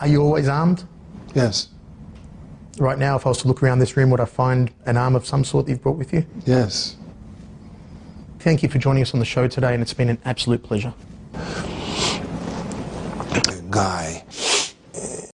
Are you always armed? Yes. Right now, if I was to look around this room, would I find an arm of some sort that you've brought with you? Yes. Thank you for joining us on the show today, and it's been an absolute pleasure. Guy